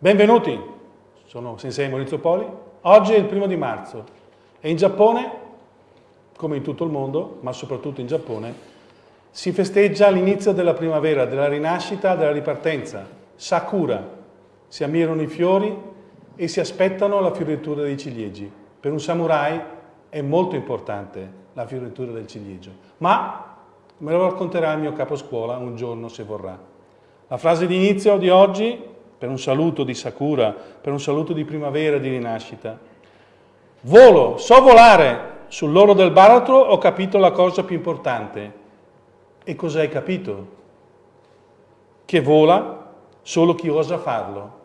Benvenuti, sono Sensei Maurizio Poli. Oggi è il primo di marzo e in Giappone, come in tutto il mondo, ma soprattutto in Giappone, si festeggia l'inizio della primavera, della rinascita, della ripartenza. Sakura, si ammirano i fiori e si aspettano la fioritura dei ciliegi. Per un samurai è molto importante la fioritura del ciliegio, ma me lo racconterà il mio capo scuola un giorno se vorrà. La frase di inizio di oggi per un saluto di Sakura, per un saluto di primavera, di rinascita. Volo, so volare, sull'oro del baratro ho capito la cosa più importante. E cosa hai capito? Che vola solo chi osa farlo.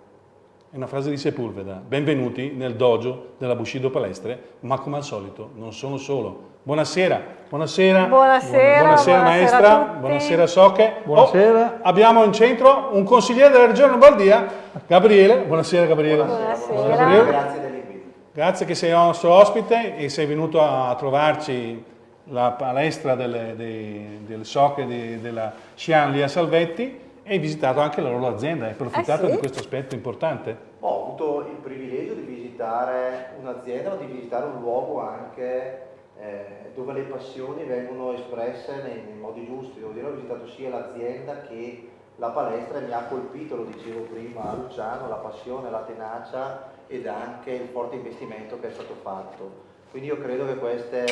È una frase di Sepulveda. Benvenuti nel dojo della Bushido Palestre, ma come al solito non sono solo. Buonasera, buonasera, buonasera, buonasera maestra, buonasera Soche. Buonasera. Oh, abbiamo in centro un consigliere della Regione Lombardia, Gabriele. Buonasera Gabriele. Buonasera. buonasera. Grazie dell'invito. Grazie che sei nostro ospite e sei venuto a trovarci la palestra delle, dei, delle Soche di, della Xian lì a Salvetti e hai visitato anche la loro azienda, hai approfittato Ah, sì? di questo aspetto importante. Ho avuto il privilegio di visitare un'azienda, ma di visitare un luogo anche eh, dove le passioni vengono espresse nei, nei modi giusti. Devo dire, ho visitato sia l'azienda che la palestra e mi ha colpito, lo dicevo prima a Luciano, la passione, la tenacia ed anche il forte investimento che è stato fatto. Quindi io credo che queste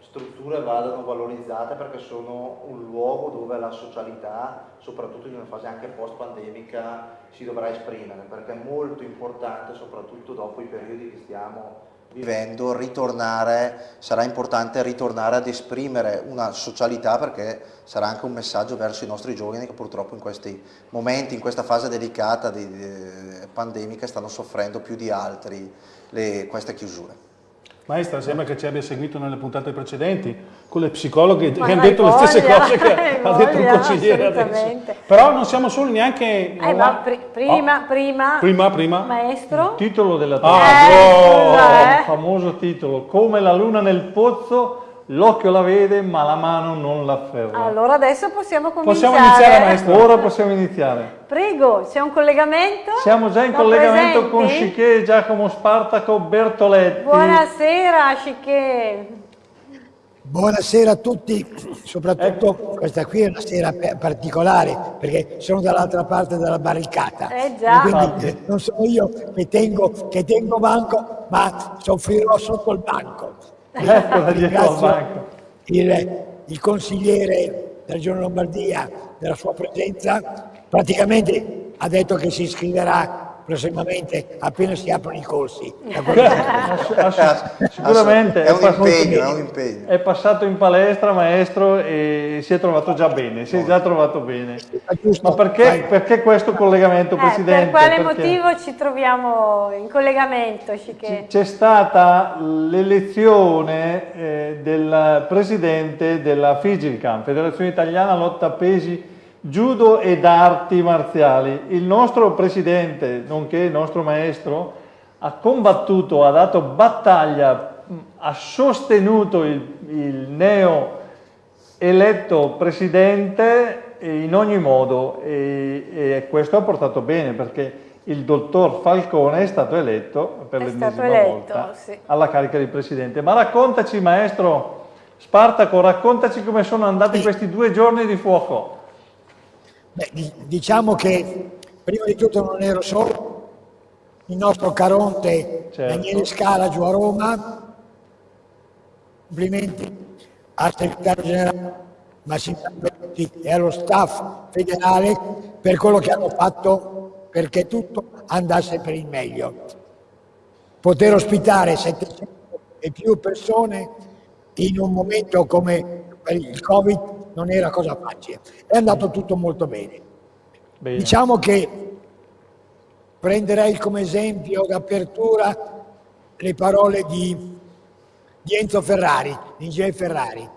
strutture vadano valorizzate perché sono un luogo dove la socialità, soprattutto in una fase anche post-pandemica, si dovrà esprimere, perché è molto importante, soprattutto dopo i periodi che stiamo vivendo, ritornare, sarà importante ritornare ad esprimere una socialità perché sarà anche un messaggio verso i nostri giovani che purtroppo in questi momenti, in questa fase delicata di, di- pandemica stanno soffrendo più di altri le- queste chiusure. Maestra, sembra che ci abbia seguito nelle puntate precedenti con le psicologhe Ma che hanno detto le stesse voglia, cose che ha detto il voglia, consigliere adesso. Però non siamo soli neanche... Eh, ma pri- prima, Oh, prima, prima, prima. maestro, Titolo della Ah, tavola. oh. eh. Il famoso titolo, come la luna nel pozzo, l'occhio la vede ma la mano non l'afferra. allora adesso possiamo cominciare. Possiamo iniziare, maestro? Ora possiamo iniziare. Prego, c'è un collegamento? Siamo già in Lo collegamento con presenti? Schiché, Giacomo Spartaco, Bertoletti. Buonasera, Sciché. Buonasera a tutti, soprattutto questa qui è una sera particolare perché sono dall'altra parte della barricata. Eh già. E Quindi eh, non sono io che tengo, che tengo banco, ma soffrirò sotto il banco. Ecco dietro al banco. Il, il consigliere della Regione Lombardia della sua presenza, praticamente ha detto che si iscriverà prossimamente appena si aprono i corsi. Sicuramente È un passato- impegno, è un impegno. È passato in palestra, maestro, e si è trovato già bene, si è già trovato bene. giusto, Ma perché, perché questo collegamento, Eh, Presidente? per quale Perché motivo ci troviamo in collegamento? C'è stata l'elezione eh, del Presidente della FIGILCAM, Federazione Italiana Lotta Pesi Judo ed Arti Marziali. Il nostro Presidente, nonché il nostro Maestro, ha combattuto, ha dato battaglia, ha sostenuto il, il neo eletto presidente in ogni modo e, e questo ha portato bene perché il dottor Falcone è stato eletto per l'ennesima volta sì. alla carica di presidente. Ma raccontaci maestro Spartaco, raccontaci come sono andati questi due giorni di fuoco. Beh, di- diciamo che prima di tutto non ero solo, il nostro Caronte Certo. Daniele Scala giù a Roma, complimenti al segretario generale Massimiliano Berti e allo staff federale per quello che hanno fatto perché tutto andasse per il meglio. Poter ospitare 700 e più persone in un momento come il Covid non era cosa facile. È andato tutto molto bene. Bene. Diciamo che prenderei come esempio d'apertura le parole di, di Enzo Ferrari, di J. Ferrari.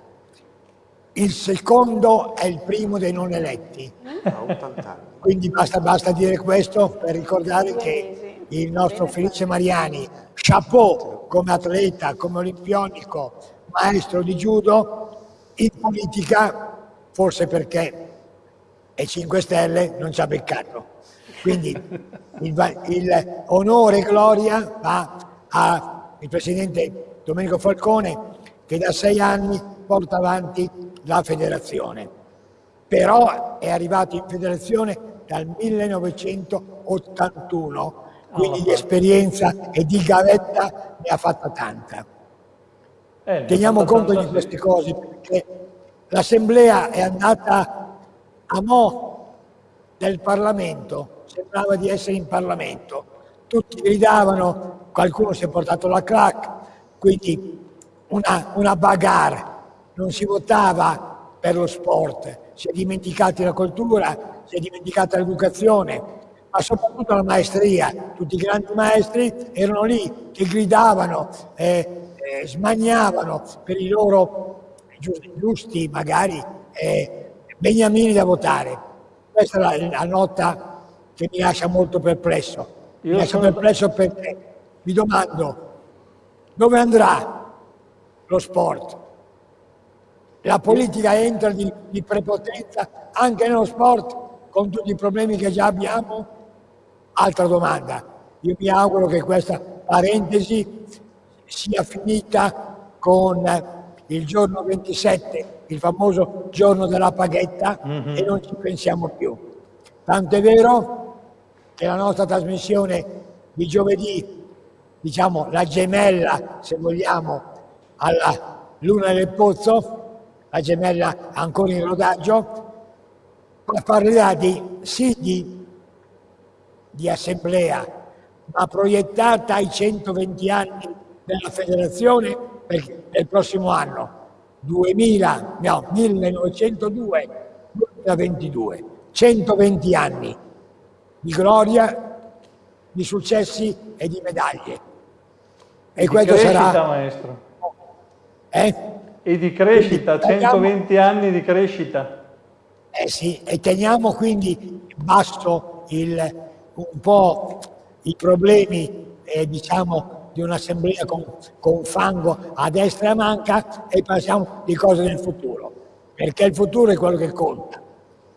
Il secondo è il primo dei non eletti. A 80 anni. Quindi basta, basta dire questo per ricordare che il nostro Felice Mariani, chapeau come atleta, come olimpionico, maestro di judo, in politica, forse perché è 5 Stelle, non ci ha beccato. Quindi il, il onore e gloria va al presidente Domenico Falcone che da sei anni porta avanti la federazione. Però è arrivato in federazione dal 1981, quindi di esperienza e di gavetta ne ha fatta tanta. Eh, Teniamo conto di queste cose perché l'assemblea è andata a mo' del Parlamento, sembrava di essere in Parlamento, tutti gridavano, qualcuno si è portato la crack, quindi una, una bagarre, non si votava per lo sport, si è dimenticata la cultura, si è dimenticata l'educazione, ma soprattutto la maestria. Tutti i grandi maestri erano lì che gridavano, eh, eh, smaniavano per i loro giusti, giusti magari eh, beniamini da votare. Questa è la, la, nota che mi lascia molto perplesso. Mi Io lascia sono... perplesso perché mi domando dove andrà lo sport? La politica entra di, di prepotenza anche nello sport con tutti i problemi che già abbiamo? Altra domanda. Io mi auguro che questa parentesi sia finita con il giorno 27, il famoso giorno della paghetta, mm -hmm. e non ci pensiamo più. Tanto è vero che la nostra trasmissione di giovedì, diciamo la gemella, se vogliamo, alla Luna del Pozzo, la gemella ancora in rodaggio, parlerà di, sì di, di assemblea, ma proiettata ai 120 anni della federazione per, il prossimo anno, 2000, no, 1902-2022, 120 anni di gloria, di successi e di medaglie. E, e questo crescita, sarà... maestro. Eh? E di crescita, 120 anni di crescita. Eh sì, e teniamo quindi basso il, un po' i problemi eh, diciamo, di un'assemblea con, con, fango a destra e a manca e passiamo di cose del futuro, perché il futuro è quello che conta.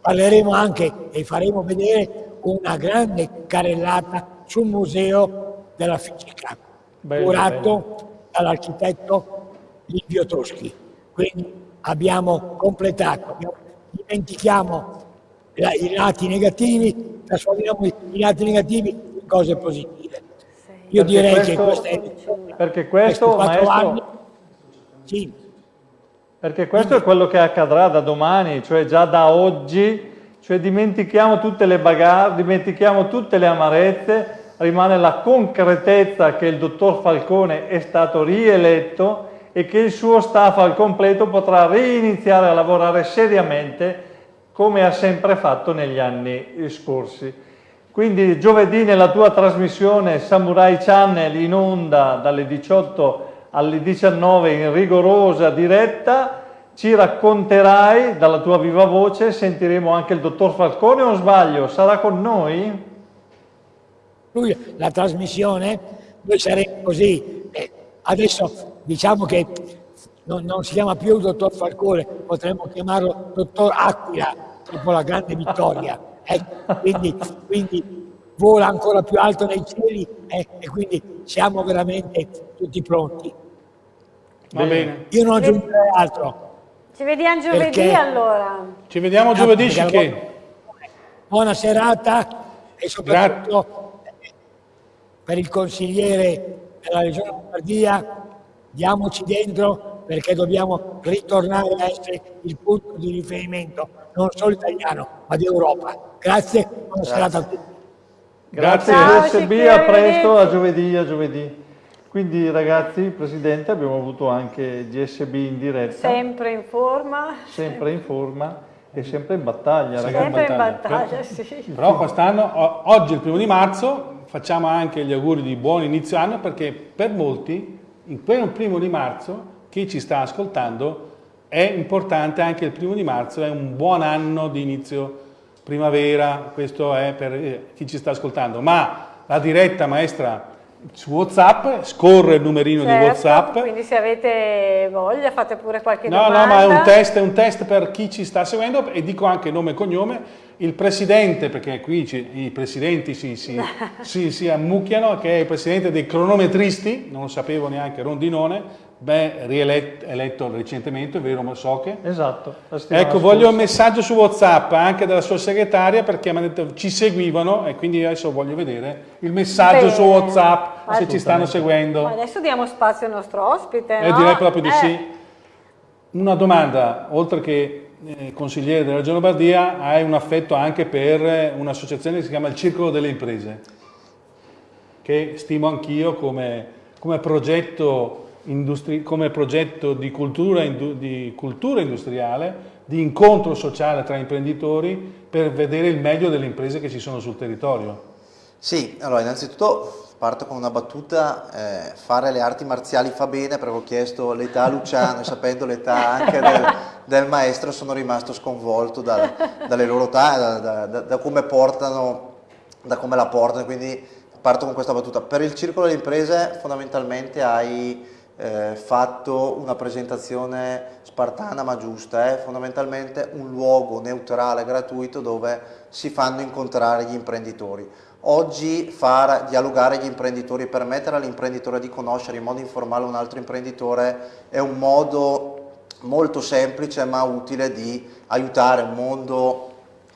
Parleremo anche e faremo vedere una grande carrellata sul museo della fisica, bello, curato dall'architetto Livio Toschi. Quindi abbiamo completato, dimentichiamo i lati negativi, trasformiamo i lati negativi in cose positive. Io perché direi questo, che questa è, perché questo, maestro, anni, sì. perché questo è quello che accadrà da domani, cioè già da oggi, cioè dimentichiamo tutte le bagarre, dimentichiamo tutte le amarezze, rimane la concretezza che il dottor Falcone è stato rieletto e che il suo staff al completo potrà reiniziare a lavorare seriamente come ha sempre fatto negli anni scorsi. Quindi giovedì nella tua trasmissione Samurai Channel in onda dalle 18 alle 19 in rigorosa diretta ci racconterai dalla tua viva voce, sentiremo anche il dottor Falcone o sbaglio? Sarà con noi? La trasmissione, noi saremo così, eh, adesso diciamo che non, non, si chiama più dottor Falcone, potremmo chiamarlo dottor Aquila, dopo la grande vittoria. Eh, quindi, quindi, vola ancora più alto nei cieli eh, e quindi siamo veramente tutti pronti. Va bene. Io non aggiungerei altro. Ci vediamo giovedì perché... allora. Ci vediamo giovedì, che... Buona serata e soprattutto Grazie. per il consigliere della Regione Lombardia diamoci dentro perché dobbiamo ritornare a essere il punto di riferimento non solo italiano ma di Europa. Grazie, buona serata a tutti. Grazie Ciao, USB, a presto, a giovedì, a giovedì. Quindi ragazzi, Presidente, abbiamo avuto anche GSB in diretta. Sempre in forma. Sempre in forma e sempre in battaglia. Sempre in battaglia, in battaglia sì. Però quest'anno, oggi il primo di marzo, facciamo anche gli auguri di buon inizio anno perché per molti in quel primo di marzo chi ci sta ascoltando è importante anche il primo di marzo, è un buon anno di inizio primavera, questo è per eh, chi ci sta ascoltando, ma la diretta maestra su Whatsapp, scorre il numerino certo, di Whatsapp. Quindi se avete voglia fate pure qualche no, domanda. No, ma è un test, è un test per chi ci sta seguendo e dico anche nome e cognome. Il presidente, perché qui ci, i presidenti si, si, si, si ammucchiano, che è il presidente dei cronometristi, non lo sapevo neanche Rondinone, Beh, rieletto recentemente, vero Mossoche? Esatto. Ecco, voglio un messaggio su Whatsapp anche dalla sua segretaria perché mi hanno detto ci seguivano e quindi adesso voglio vedere il messaggio Bene. su Whatsapp se ci stanno seguendo. Ma adesso diamo spazio al nostro ospite, Eh, no? direi proprio di Eh, sì. Una domanda, oltre che eh, consigliere della Regione Lombardia, hai un affetto anche per un'associazione che si chiama il Circolo delle Imprese, che stimo anch'io come, come progetto come progetto di cultura, di cultura industriale, di incontro sociale tra imprenditori per vedere il meglio delle imprese che ci sono sul territorio. Sì, allora innanzitutto parto con una battuta, eh, fare le arti marziali fa bene perché ho chiesto l'età a Luciano e sapendo l'età anche del, del maestro sono rimasto sconvolto dal- dalle loro età, da, da- da- da come portano, da come la portano, quindi parto con questa battuta. Per il circolo delle imprese fondamentalmente hai eh, fatto una presentazione spartana ma giusta, è fondamentalmente un luogo neutrale, gratuito dove si fanno incontrare gli imprenditori. Oggi far dialogare gli imprenditori, permettere all'imprenditore di conoscere in modo informale un altro imprenditore è un modo molto semplice ma utile di aiutare un mondo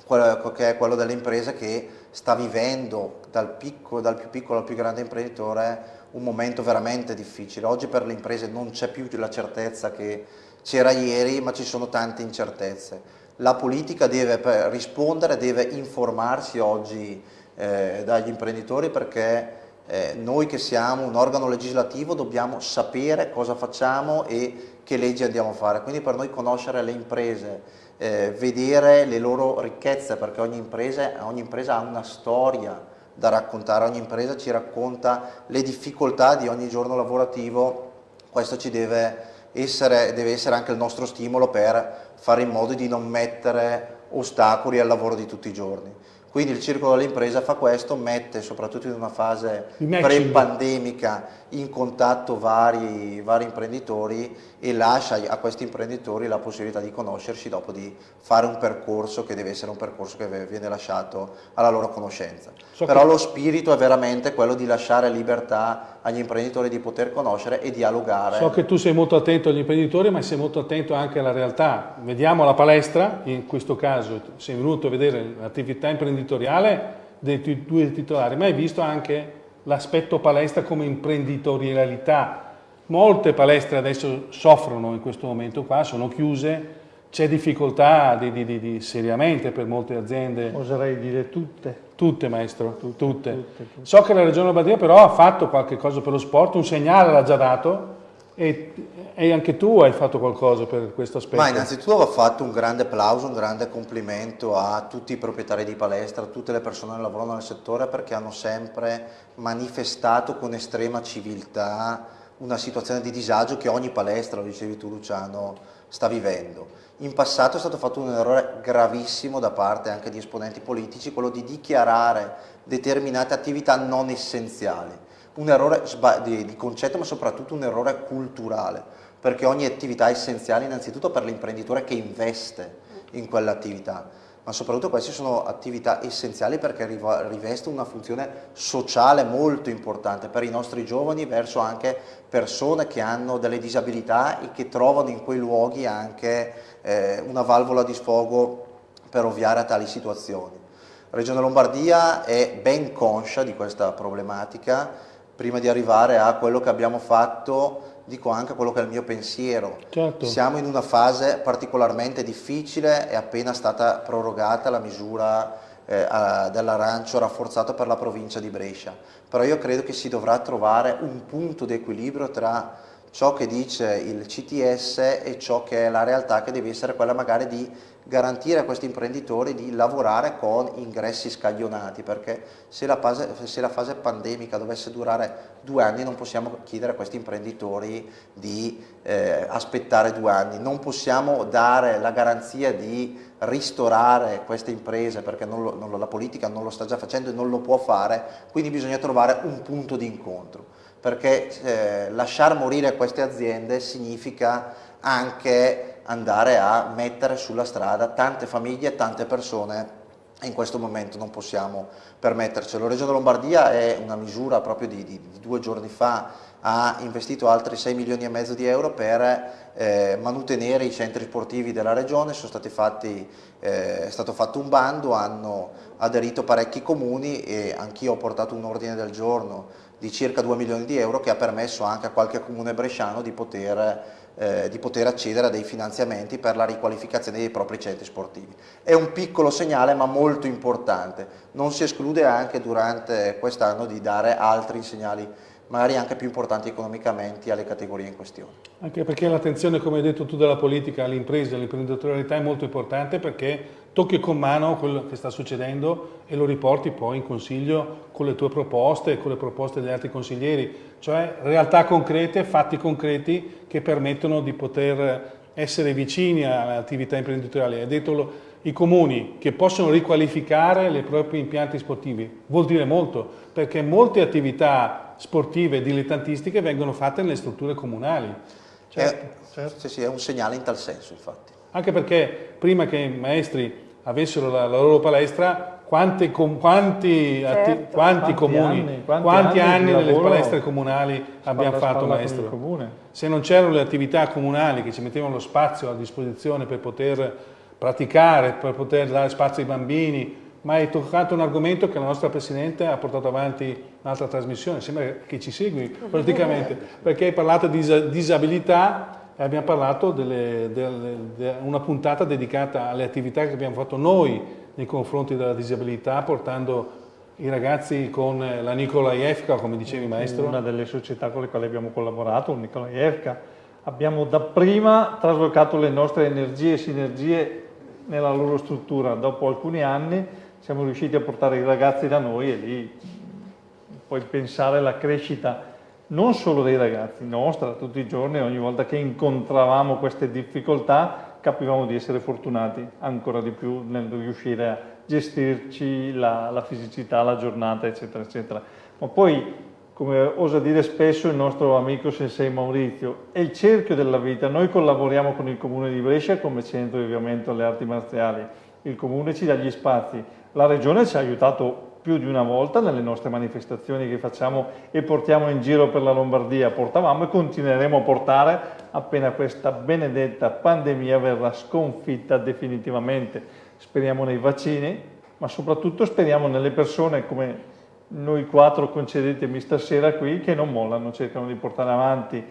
che è quello delle imprese che sta vivendo dal, piccolo, dal più piccolo al più grande imprenditore un momento veramente difficile. Oggi per le imprese non c'è più la certezza che c'era ieri, ma ci sono tante incertezze. La politica deve rispondere, deve informarsi oggi eh, dagli imprenditori perché eh, noi che siamo un organo legislativo dobbiamo sapere cosa facciamo e che leggi andiamo a fare. Quindi per noi conoscere le imprese, eh, vedere le loro ricchezze, perché ogni impresa, ogni impresa ha una storia da raccontare, ogni impresa ci racconta le difficoltà di ogni giorno lavorativo, questo ci deve essere, deve essere anche il nostro stimolo per fare in modo di non mettere ostacoli al lavoro di tutti i giorni. Quindi il Circolo dell'Impresa fa questo, mette soprattutto in una fase pre-pandemica in contatto vari, vari imprenditori e lascia a questi imprenditori la possibilità di conoscersi dopo di fare un percorso che deve essere un percorso che viene lasciato alla loro conoscenza. So Però che- lo spirito è veramente quello di lasciare libertà agli imprenditori di poter conoscere e dialogare. So che tu sei molto attento agli imprenditori, ma sei molto attento anche alla realtà. Vediamo la palestra, in questo caso sei venuto a vedere l'attività imprenditoriale dei due titolari, ma hai visto anche l'aspetto palestra come imprenditorialità. Molte palestre adesso soffrono in questo momento qua, sono chiuse, c'è difficoltà di, di- di- di- seriamente per molte aziende. Oserei dire tutte. Tutte maestro, tutte. tutte. So che la Regione Lombardia però ha fatto qualche cosa per lo sport, un segnale l'ha già dato e, e anche tu hai fatto qualcosa per questo aspetto. Ma innanzitutto va fatto un grande applauso, un grande complimento a tutti i proprietari di palestra, a tutte le persone che lavorano nel settore perché hanno sempre manifestato con estrema civiltà una situazione di disagio che ogni palestra, lo dicevi tu Luciano, sta vivendo. In passato è stato fatto un errore gravissimo da parte anche di esponenti politici, quello di dichiarare determinate attività non essenziali. Un errore di concetto ma soprattutto un errore culturale, perché ogni attività è essenziale innanzitutto per l'imprenditore che investe in quell'attività, ma soprattutto queste sono attività essenziali perché rivestono una funzione sociale molto importante per i nostri giovani verso anche persone che hanno delle disabilità e che trovano in quei luoghi anche eh, una valvola di sfogo per ovviare a tali situazioni. La Regione Lombardia è ben conscia di questa problematica, prima di arrivare a quello che abbiamo fatto, dico anche quello che è il mio pensiero. Certo. Siamo in una fase particolarmente difficile, è appena stata prorogata la misura eh, dell'arancio rafforzato per la provincia di Brescia, però io credo che si dovrà trovare un punto di equilibrio tra ciò che dice il CTS e ciò che è la realtà che deve essere quella magari di garantire a questi imprenditori di lavorare con ingressi scaglionati perché se la, fase, se la fase pandemica dovesse durare due anni non possiamo chiedere a questi imprenditori di eh, aspettare due anni, non possiamo dare la garanzia di ristorare queste imprese perché non lo, non lo, la politica non lo sta già facendo e non lo può fare, quindi bisogna trovare un punto di incontro perché eh, lasciar morire queste aziende significa anche andare a mettere sulla strada tante famiglie e tante persone in questo momento non possiamo permettercelo. Regione Lombardia è una misura proprio di, di, di, due giorni fa, ha investito altri 6 milioni e mezzo di euro per eh, mantenere i centri sportivi della regione, fatti, eh, è stato fatto un bando, hanno aderito parecchi comuni e anch'io ho portato un ordine del giorno di circa 2 milioni di euro che ha permesso anche a qualche comune bresciano di poter eh, di poter accedere a dei finanziamenti per la riqualificazione dei propri centri sportivi. È un piccolo segnale ma molto importante, non si esclude anche durante quest'anno di dare altri segnali magari anche più importanti economicamente alle categorie in questione. Anche perché l'attenzione, come hai detto tu, della politica all'impresa, all'imprenditorialità è molto importante perché tocchi con mano quello che sta succedendo e lo riporti poi in consiglio con le tue proposte e con le proposte degli altri consiglieri, cioè realtà concrete, fatti concreti che permettono di poter essere vicini all'attività imprenditoriale. Hai detto i comuni che possono riqualificare i propri impianti sportivi, vuol dire molto, perché molte attività sportive dilettantistiche vengono fatte nelle strutture comunali. Certo, è, certo. Sì, sì, è un segnale in tal senso, infatti. Anche perché prima che i maestri avessero la, la loro palestra, quanti, com, quanti, certo. atti, quanti, quanti comuni, anni, quanti, quanti anni, anni nelle palestre comunali abbiamo fatto maestro? Se non c'erano le attività comunali che ci mettevano lo spazio a disposizione per poter praticare, per poter dare spazio ai bambini, ma hai toccato un argomento che la nostra Presidente ha portato avanti un'altra trasmissione, sembra che ci segui praticamente, perché hai parlato di disabilità e abbiamo parlato di una puntata dedicata alle attività che abbiamo fatto noi nei confronti della disabilità, portando i ragazzi con la Nikolaevka, come dicevi maestro. Una delle società con le quali abbiamo collaborato, Nikolaevka, abbiamo dapprima traslocato le nostre energie e sinergie nella loro struttura. Dopo alcuni anni siamo riusciti a portare i ragazzi da noi e lì puoi pensare alla crescita non solo dei ragazzi, nostra, tutti i giorni, ogni volta che incontravamo queste difficoltà capivamo di essere fortunati ancora di più nel riuscire a gestirci la, la fisicità, la giornata, eccetera, eccetera. Ma poi, come osa dire spesso il nostro amico Sensei Maurizio, è il cerchio della vita. Noi collaboriamo con il Comune di Brescia come centro di avviamento alle arti marziali. Il Comune ci dà gli spazi. La Regione ci ha aiutato più di una volta nelle nostre manifestazioni che facciamo e portiamo in giro per la Lombardia, portavamo e continueremo a portare appena questa benedetta pandemia verrà sconfitta definitivamente. Speriamo nei vaccini, ma soprattutto speriamo nelle persone come noi quattro concedetemi stasera qui che non mollano, cercano di portare avanti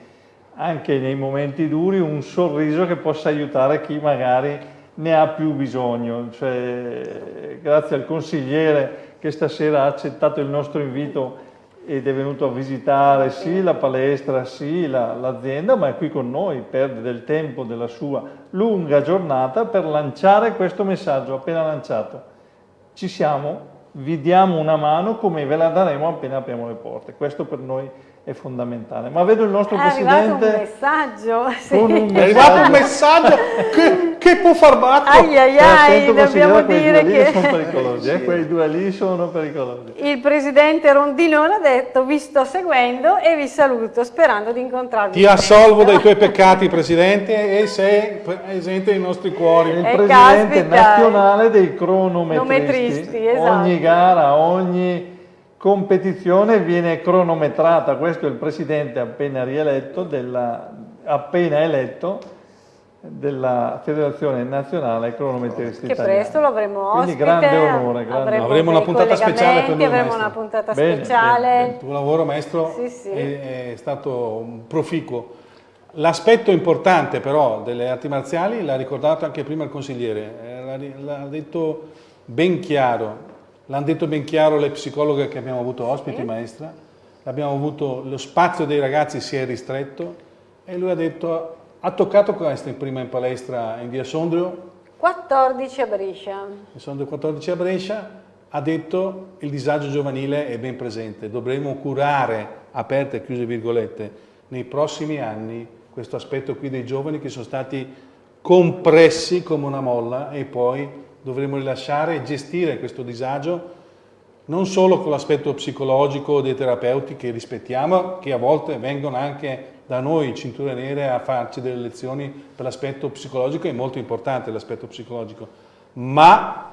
anche nei momenti duri un sorriso che possa aiutare chi magari ne ha più bisogno. Cioè, grazie al consigliere che stasera ha accettato il nostro invito ed è venuto a visitare sì la palestra, sì l'azienda, la, ma è qui con noi, perde del tempo della sua lunga giornata per lanciare questo messaggio appena lanciato. Ci siamo, vi diamo una mano come ve la daremo appena apriamo le porte. Questo per noi è fondamentale. Ma vedo il nostro è Presidente... un messaggio, sì. un messaggio. È arrivato un messaggio che, che può far battere. Ai ai ai, dobbiamo dire che... sono pericolosi, eh? quei due lì sono pericolosi. Il Presidente Rondinone ha detto vi sto seguendo e vi saluto sperando di incontrarvi. Ti assolvo dai tuoi peccati Presidente e sei presente nei nostri cuori. Il eh, Presidente caspita. nazionale dei cronometristi. Esatto. Ogni gara, ogni competizione viene cronometrata, questo è il presidente appena rieletto, della, appena eletto della Federazione Nazionale Cronometristi Che presto lo avremo ospite. Quindi grande onore. Grande avremo, avremo una puntata speciale per noi, Avremo maestro. una puntata bene, speciale. Bene, bene. Il tuo lavoro, maestro, sì, sì. È, è stato proficuo. L'aspetto importante però delle arti marziali l'ha ricordato anche prima il consigliere, eh, l'ha detto ben chiaro, L'hanno detto ben chiaro le psicologhe che abbiamo avuto ospiti, sì. maestra. Abbiamo avuto, lo spazio dei ragazzi si è ristretto, e lui ha detto, ha toccato questo in prima in palestra in via Sondrio, 14 a Brescia. in Sondrio 14 a Brescia, ha detto il disagio giovanile è ben presente, dovremo curare, aperte e chiuse virgolette, nei prossimi anni questo aspetto qui dei giovani che sono stati compressi come una molla e poi dovremo rilasciare e gestire questo disagio non solo con l'aspetto psicologico dei terapeuti che rispettiamo, che a volte vengono anche da noi cinture nere a farci delle lezioni per l'aspetto psicologico, è molto importante l'aspetto psicologico, ma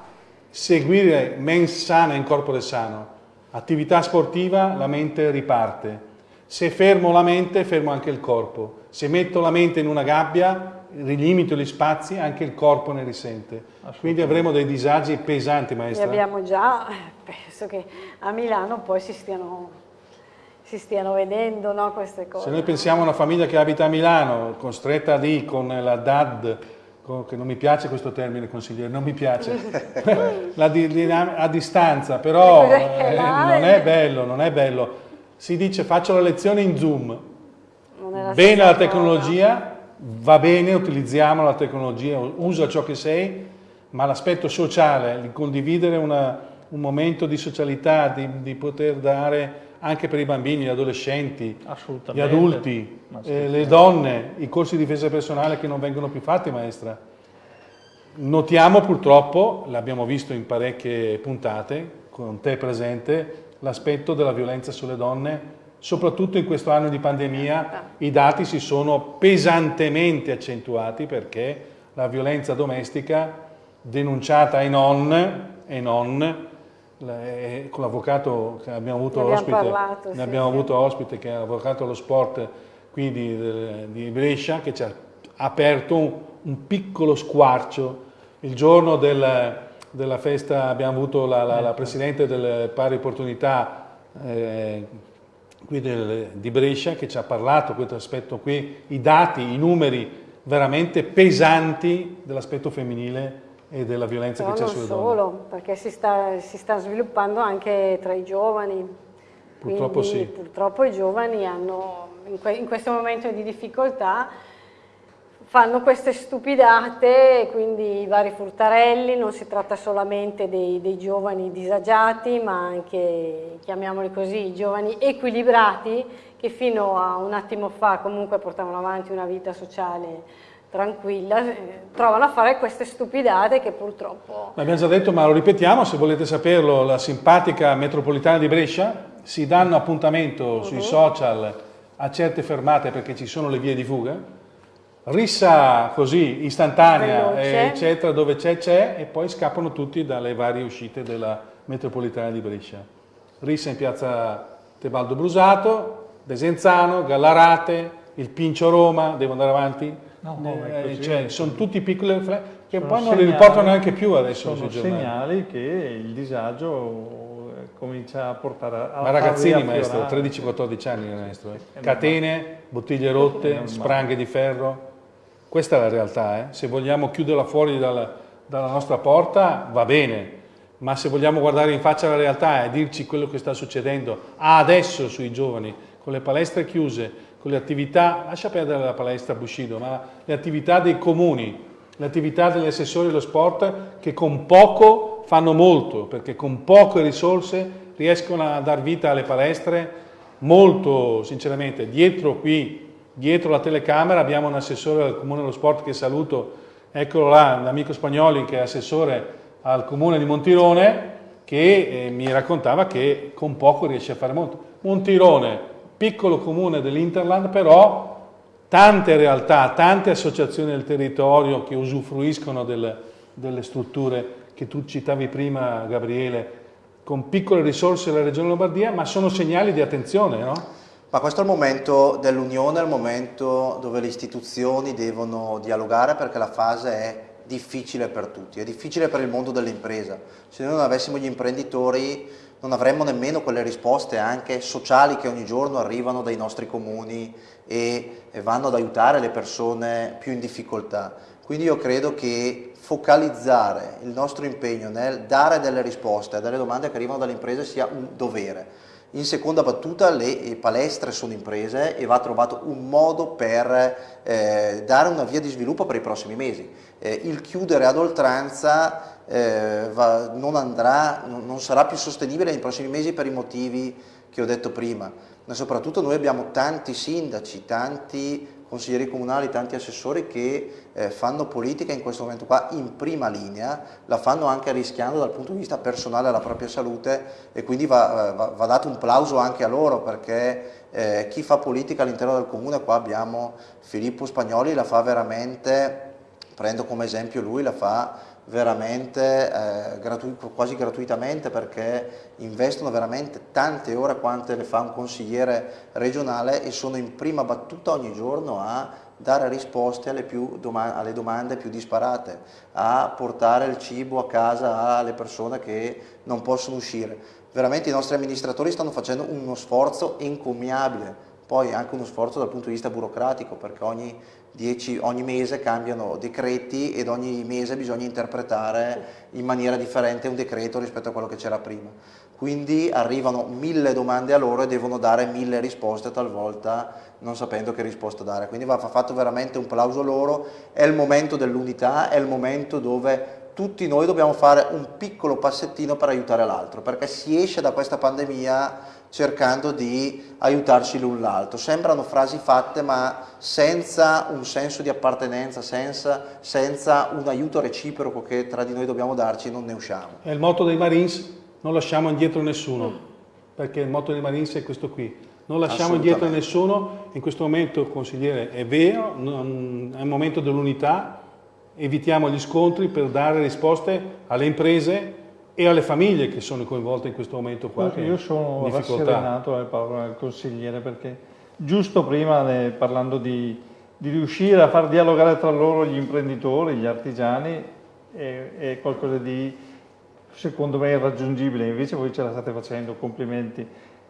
seguire mens sana in corpore sano, attività sportiva, la mente riparte. Se fermo la mente, fermo anche il corpo. Se metto la mente in una gabbia, rilimito gli spazi, anche il corpo ne risente. Quindi avremo dei disagi pesanti, Ne maestra. abbiamo già, penso che a Milano poi si stiano, si stiano vedendo no, queste cose. Se noi pensiamo a una famiglia che abita a Milano, costretta lì con la DAD, con- che non mi piace questo termine consigliere, non mi piace, la di- dinam- a distanza, però eh, non è bello, non è bello. Si dice faccio la lezione in Zoom, Non è la bene la cosa. tecnologia, va bene, utilizziamo la tecnologia, usa ciò che sei, ma l'aspetto sociale, di condividere una- un momento di socialità, di, di poter dare anche per i bambini, gli adolescenti, gli adulti, eh, le donne, i corsi di difesa personale che non vengono più fatti, maestra. Notiamo purtroppo, l'abbiamo visto in parecchie puntate, con te presente, l'aspetto della violenza sulle donne, soprattutto in questo anno di pandemia i dati si sono pesantemente accentuati perché la violenza domestica denunciata ai non, e non eh, con l'avvocato che abbiamo avuto Ne ospite, parlato, ne sì, abbiamo sì. avuto ospite che è avvocato allo sport qui di, di Brescia che ci ha aperto un, un piccolo squarcio. Il giorno del- della festa abbiamo avuto la, la- la Presidente delle pari opportunità eh, qui del- di Brescia che ci ha parlato questo aspetto qui, i dati, i numeri veramente pesanti dell'aspetto femminile e della violenza Però che c'è non sulle solo, donne. perché si sta, si sta sviluppando anche tra i giovani. Purtroppo Quindi, sì. Purtroppo i giovani hanno, in, que- in questo momento di difficoltà, fanno queste stupidate, quindi i vari furtarelli, non si tratta solamente dei, dei giovani disagiati, ma anche, chiamiamoli così, i giovani equilibrati che fino a un attimo fa comunque portavano avanti una vita sociale tranquilla, eh, trovano a fare queste stupidate che purtroppo... L'abbiamo già detto, ma lo ripetiamo, se volete saperlo, la simpatica metropolitana di Brescia si danno appuntamento sui social a certe fermate perché ci sono le vie di fuga, rissa così istantanea, Veloce. eh, eccetera, dove c'è c'è e poi scappano tutti dalle varie uscite della metropolitana di Brescia. Rissa in piazza Tebaldo Brusato, Desenzano, Gallarate, il Pincio Roma, devo andare avanti? No, no, Eh, così. cioè, sono tutti piccoli che Sono poi non li segnali- riportano neanche più adesso Sono segnali che il disagio eh, comincia a portare a... Ma ragazzini, maestro, riaffiorare. 13-14 anni, maestro. eh. È Catene, bottiglie rotte, spranghe di ferro. Questa è la realtà. eh. Se vogliamo chiuderla fuori dalla, dalla nostra porta, va bene. Ma se vogliamo guardare in faccia la realtà e dirci quello che sta succedendo adesso sui giovani, con le palestre chiuse, con le attività, lascia perdere la palestra Bushido, ma le attività dei comuni, le attività degli assessori dello sport che con poco fanno molto, perché con poche risorse riescono a dar vita alle palestre molto sinceramente. Dietro qui, dietro la telecamera abbiamo un assessore al Comune dello Sport che saluto, eccolo là, l'amico Spagnoli che è assessore al Comune di Montirone, che eh, mi raccontava che con poco riesce a fare molto. Montirone, piccolo comune dell'Interland, però tante realtà, tante associazioni del territorio che usufruiscono del- delle strutture che tu citavi prima, Gabriele, con piccole risorse della Regione Lombardia, ma sono segnali di attenzione, no? Ma questo è il momento dell'unione, è il momento dove le istituzioni devono dialogare perché la fase è difficile per tutti, è difficile per il mondo dell'impresa. Se noi non avessimo gli imprenditori non avremmo nemmeno quelle risposte anche sociali che ogni giorno arrivano dai nostri comuni e vanno ad aiutare le persone più in difficoltà. Quindi io credo che focalizzare il nostro impegno nel dare delle risposte a delle domande che arrivano dalle imprese sia un dovere In seconda battuta le palestre sono imprese e va trovato un modo per eh, dare una via di sviluppo per i prossimi mesi. Eh, il chiudere ad oltranza eh, va, non, andrà, non sarà più sostenibile nei prossimi mesi per i motivi che ho detto prima, ma soprattutto noi abbiamo tanti sindaci, tanti consiglieri comunali, tanti assessori che eh, fanno politica in questo momento qua in prima linea, la fanno anche rischiando dal punto di vista personale la propria salute e quindi va, eh, va, va dato un plauso anche a loro perché eh, chi fa politica all'interno del comune, qua abbiamo Filippo Spagnoli, la fa veramente, prendo come esempio lui, la fa veramente eh, gratu quasi gratuitamente perché investono veramente tante ore quante le fa un consigliere regionale e sono in prima battuta ogni giorno a dare risposte alle, doma alle domande più disparate, a portare il cibo a casa alle persone che non possono uscire. Veramente i nostri amministratori stanno facendo uno sforzo encomiabile, poi anche uno sforzo dal punto di vista burocratico perché ogni 10, ogni mese cambiano decreti ed ogni mese bisogna interpretare in maniera differente un decreto rispetto a quello che c'era prima. Quindi arrivano mille domande a loro e devono dare mille risposte talvolta non sapendo che risposta dare. Quindi va fatto veramente un plauso loro, è il momento dell'unità, è il momento dove tutti noi dobbiamo fare un piccolo passettino per aiutare l'altro, perché si esce da questa pandemia cercando di aiutarsi l'un l'altro. Sembrano frasi fatte ma senza un senso di appartenenza, senza, senza, un aiuto reciproco che tra di noi dobbiamo darci non ne usciamo. È il motto dei Marines, non lasciamo indietro nessuno, perché il motto dei Marines è questo qui. Non lasciamo indietro nessuno, in questo momento consigliere è vero, non, è il momento dell'unità, evitiamo gli scontri per dare risposte alle imprese e alle famiglie che sono coinvolte in questo momento qua. Io sono rasserenato alle parole del consigliere perché giusto prima parlando di, di, riuscire a far dialogare tra loro gli imprenditori, gli artigiani è, è qualcosa di secondo me irraggiungibile, invece voi ce la state facendo, complimenti.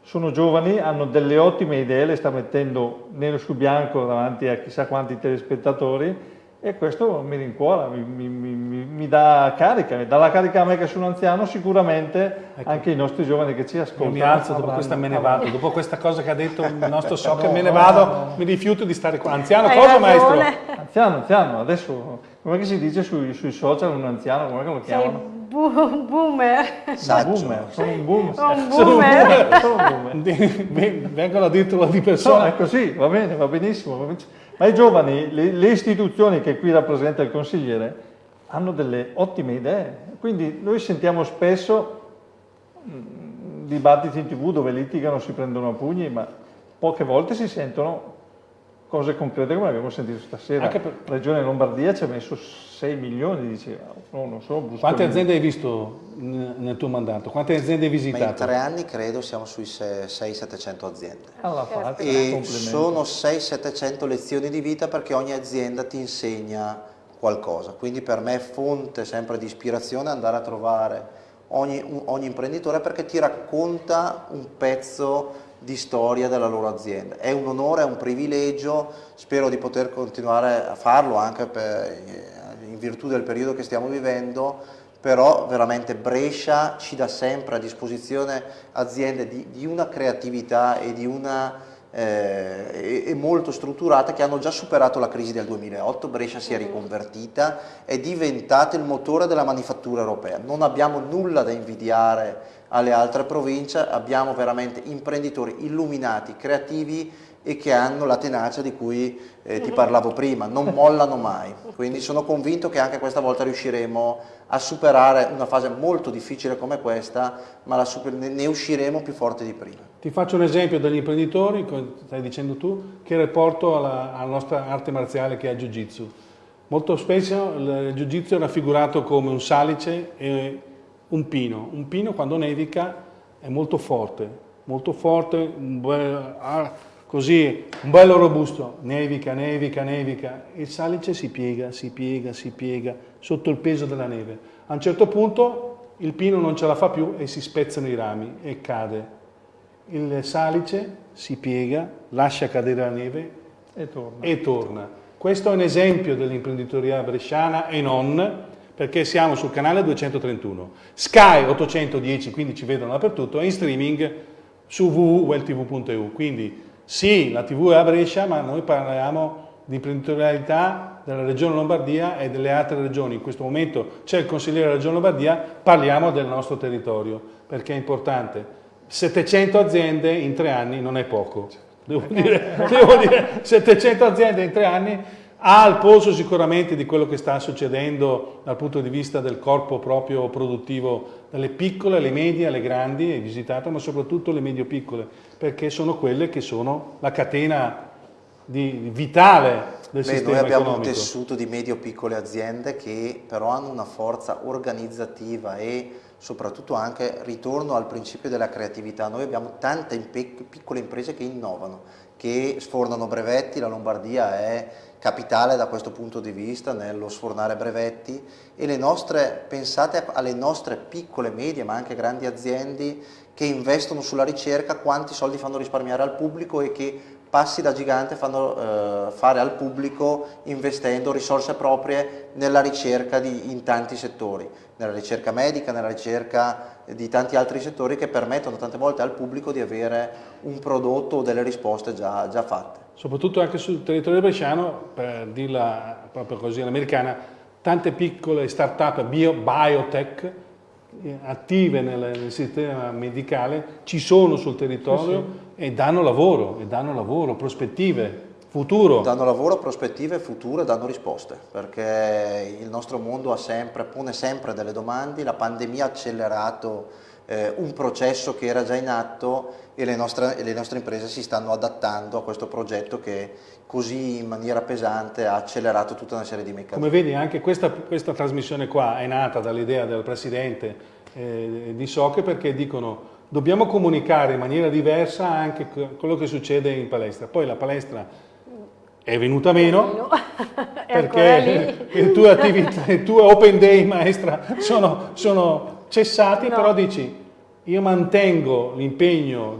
Sono giovani, hanno delle ottime idee, le sta mettendo nero su bianco davanti a chissà quanti telespettatori e questo mi rincuora, mi, mi, mi, mi, dà carica, mi dà la carica a me che sono anziano, sicuramente ecco. anche i nostri giovani che ci ascoltano. Io mi alzo dopo questa me ne vado, dopo questa cosa che ha detto il nostro so che me ne vado, no. mi rifiuto di stare qua. Anziano Hai cosa ragione. maestro? Anziano, anziano, adesso come si dice sui, sui social un anziano, come lo chiamano? Sei bu boomer. Saggio. Boomer, sono un boomer. Sono un boomer. Sono un boomer. Vengono addirittura di persona. No, è così, va bene, va benissimo. Va benissimo. Ma i giovani, le, le istituzioni che qui rappresenta il consigliere, hanno delle ottime idee. Quindi noi sentiamo spesso mh, dibattiti in tv dove litigano, si prendono a pugni, ma poche volte si sentono cose concrete come abbiamo sentito stasera. Anche per... Regione Lombardia ci ha messo 6 milioni, diceva. No, non so, Quante aziende hai visto nel tuo mandato? Quante aziende hai visitato? Ma in tre anni credo siamo sui 600-700 aziende. Alla fate, e sono 600-700 lezioni di vita perché ogni azienda ti insegna qualcosa. Quindi per me è fonte sempre di ispirazione andare a trovare ogni, ogni imprenditore perché ti racconta un pezzo di storia della loro azienda. È un onore, è un privilegio, spero di poter continuare a farlo anche per, virtù del periodo che stiamo vivendo, però veramente Brescia ci dà sempre a disposizione aziende di, di una creatività e di una eh, e molto strutturate che hanno già superato la crisi del 2008, Brescia si è riconvertita, è diventata il motore della manifattura europea, non abbiamo nulla da invidiare alle altre province, abbiamo veramente imprenditori illuminati, creativi e che hanno la tenacia di cui eh, ti parlavo prima, non mollano mai, quindi sono convinto che anche questa volta riusciremo a superare una fase molto difficile come questa, ma ne usciremo più forti di prima. Ti faccio un esempio degli imprenditori, come stai dicendo tu, che rapporto alla, alla nostra arte marziale che è il Jiu-Jitsu. Molto spesso il Jiu-Jitsu è raffigurato come un salice e un pino. Un pino quando nevica è molto forte, molto forte, un bel, così, un bello robusto, nevica, nevica, nevica, il salice si piega, si piega, si piega sotto il peso della neve. A un certo punto il pino non ce la fa più e si spezzano i rami e cade. Il salice si piega, lascia cadere la neve e torna. E torna. Questo è un esempio dell'imprenditoria bresciana e non, perché siamo sul canale 231. Sky 810, quindi ci vedono dappertutto, e in streaming su www.welltv.eu. Quindi sì, la TV è a Brescia, ma noi parliamo di imprenditorialità della Regione Lombardia e delle altre regioni. In questo momento c'è il consigliere della Regione Lombardia, parliamo del nostro territorio, perché è importante. 700 aziende in tre anni non è poco. Devo dire, devo dire 700 aziende in tre anni ha il polso sicuramente di quello che sta succedendo dal punto di vista del corpo proprio produttivo, dalle piccole alle medie alle grandi, è visitato, ma soprattutto le medio-piccole, perché sono quelle che sono la catena di, vitale del Beh, sistema Noi abbiamo economico. un tessuto di medio-piccole aziende che però hanno una forza organizzativa e soprattutto anche ritorno al principio della creatività. Noi abbiamo tante piccole imprese che innovano, che sfornano brevetti, la Lombardia è capitale da questo punto di vista nello sfornare brevetti e le nostre, pensate alle nostre piccole, medie ma anche grandi aziende che investono sulla ricerca, quanti soldi fanno risparmiare al pubblico e che passi da gigante fanno eh, fare al pubblico investendo risorse proprie nella ricerca di, in tanti settori, nella ricerca medica, nella ricerca di tanti altri settori che permettono tante volte al pubblico di avere un prodotto o delle risposte già, già fatte. Soprattutto anche sul territorio bresciano, per dirla proprio così all'americana, tante piccole start-up bio, biotech attive nel, nel, sistema medicale ci sono sul territorio sì, sì. e danno lavoro, e danno lavoro, prospettive, futuro. Danno lavoro, prospettive, futuro e danno risposte, perché il nostro mondo sempre, pone sempre delle domande, la pandemia ha accelerato eh, un processo che era già in atto e le, nostre, e le nostre imprese si stanno adattando a questo progetto che così in maniera pesante ha accelerato tutta una serie di meccanismi. Come vedi anche questa, questa trasmissione qua è nata dall'idea del Presidente eh, di Soche perché dicono dobbiamo comunicare in maniera diversa anche quello che succede in palestra. Poi la palestra è venuta meno perché le tue, attività, le tue open day maestra sono, sono cessati, no. però dici io mantengo l'impegno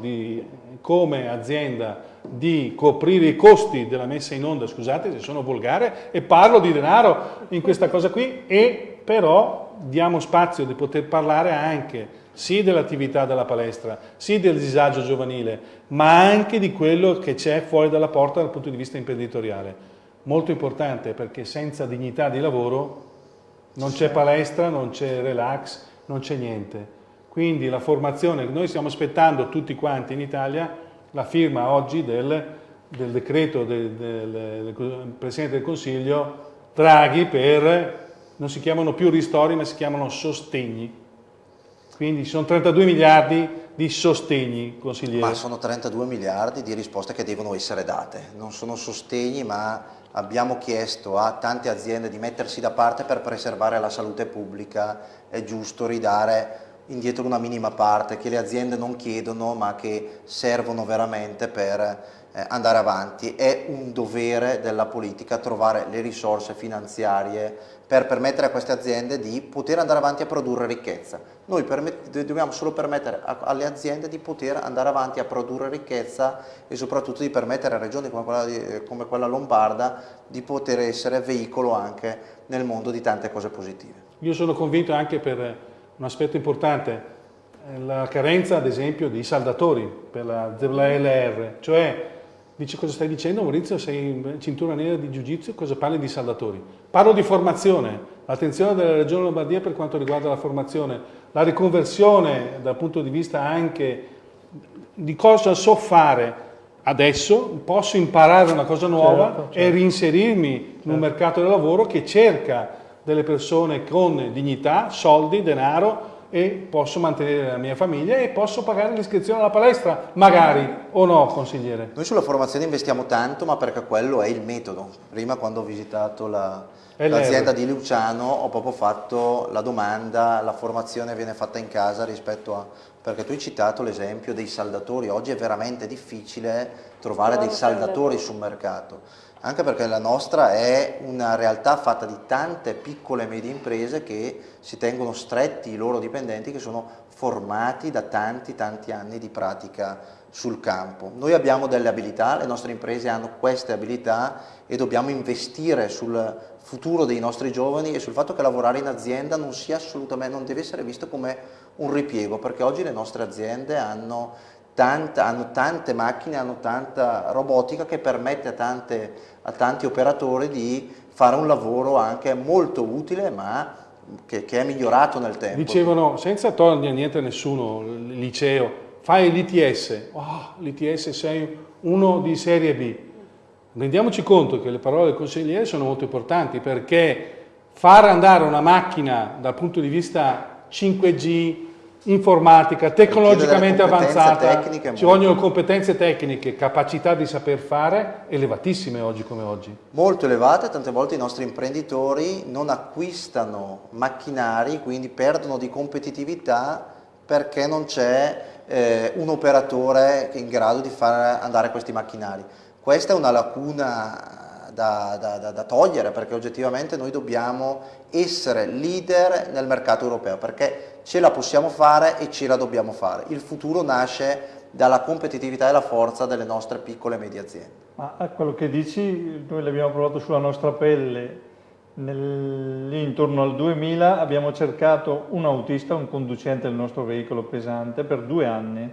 come azienda di coprire i costi della messa in onda, scusate se sono volgare, e parlo di denaro in questa cosa qui, e però diamo spazio di poter parlare anche sì dell'attività della palestra, sì del disagio giovanile, ma anche di quello che c'è fuori dalla porta dal punto di vista imprenditoriale. Molto importante perché senza dignità di lavoro non c'è palestra, non c'è relax, non c'è niente. Quindi la formazione, noi stiamo aspettando tutti quanti in Italia la firma oggi del, del decreto del, del, del, Presidente del Consiglio Draghi per, non si chiamano più ristori ma si chiamano sostegni. Quindi sono 32 miliardi di sostegni, consigliere. Ma sono 32 miliardi di risposte che devono essere date, non sono sostegni ma abbiamo chiesto a tante aziende di mettersi da parte per preservare la salute pubblica, è giusto ridare indietro una minima parte che le aziende non chiedono ma che servono veramente per eh, andare avanti. È un dovere della politica trovare le risorse finanziarie per permettere a queste aziende di poter andare avanti a produrre ricchezza. Noi dobbiamo solo permettere alle aziende di poter andare avanti a produrre ricchezza e soprattutto di permettere a regioni come quella, di, come quella lombarda di poter essere veicolo anche nel mondo di tante cose positive. Io sono convinto anche per un aspetto importante, la carenza ad esempio di saldatori per la ZLR, cioè dice cosa stai dicendo Maurizio, sei in cintura nera di Jiu-Jitsu, cosa parli di saldatori? Parlo di formazione, l'attenzione della Regione Lombardia per quanto riguarda la formazione, la riconversione dal punto di vista anche di cosa so fare adesso, posso imparare una cosa nuova certo, certo. e reinserirmi certo. in un mercato del lavoro che cerca delle persone con dignità, soldi, denaro e posso mantenere la mia famiglia e posso pagare l'iscrizione alla palestra, magari, o no, consigliere? Noi sulla formazione investiamo tanto, ma perché quello è il metodo. Prima quando ho visitato l'azienda la, di Luciano ho proprio fatto la domanda, la formazione viene fatta in casa rispetto a... perché tu hai citato l'esempio dei saldatori, oggi è veramente difficile trovare dei saldatori sul mercato anche perché la nostra è una realtà fatta di tante piccole e medie imprese che si tengono stretti i loro dipendenti che sono formati da tanti tanti anni di pratica sul campo. Noi abbiamo delle abilità, le nostre imprese hanno queste abilità e dobbiamo investire sul futuro dei nostri giovani e sul fatto che lavorare in azienda non, sia assolutamente, non deve essere visto come un ripiego, perché oggi le nostre aziende hanno tanta, hanno tante macchine, hanno tanta robotica che permette a, tante, a tanti operatori di fare un lavoro anche molto utile ma che, che, è migliorato nel tempo. Dicevano, senza togliere niente a nessuno, il liceo, fai l'ITS, oh, l'ITS sei uno di serie B. Rendiamoci conto che le parole del consigliere sono molto importanti perché far andare una macchina dal punto di vista 5G, informatica, tecnologicamente avanzata, ci vogliono competenze tecniche, capacità di saper fare elevatissime oggi come oggi. Molto elevate, tante volte i nostri imprenditori non acquistano macchinari, quindi perdono di competitività perché non c'è eh, un operatore in grado di far andare questi macchinari. Questa è una lacuna da, da, da, togliere perché oggettivamente noi dobbiamo essere leader nel mercato europeo perché ce la possiamo fare e ce la dobbiamo fare. Il futuro nasce dalla competitività e la forza delle nostre piccole e medie aziende. Ma quello che dici, noi l'abbiamo provato sulla nostra pelle, nel, intorno al 2000 abbiamo cercato un autista, un conducente del nostro veicolo pesante per due anni,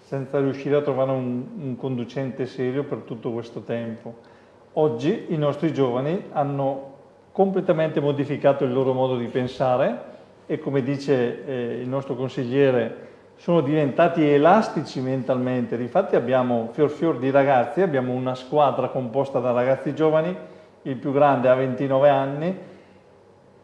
senza riuscire a trovare un, un conducente serio per tutto questo tempo. Oggi i nostri giovani hanno completamente modificato il loro modo di pensare e come dice eh, il nostro consigliere sono diventati elastici mentalmente, infatti abbiamo fior fior di ragazzi, abbiamo una squadra composta da ragazzi giovani, il più grande ha 29 anni,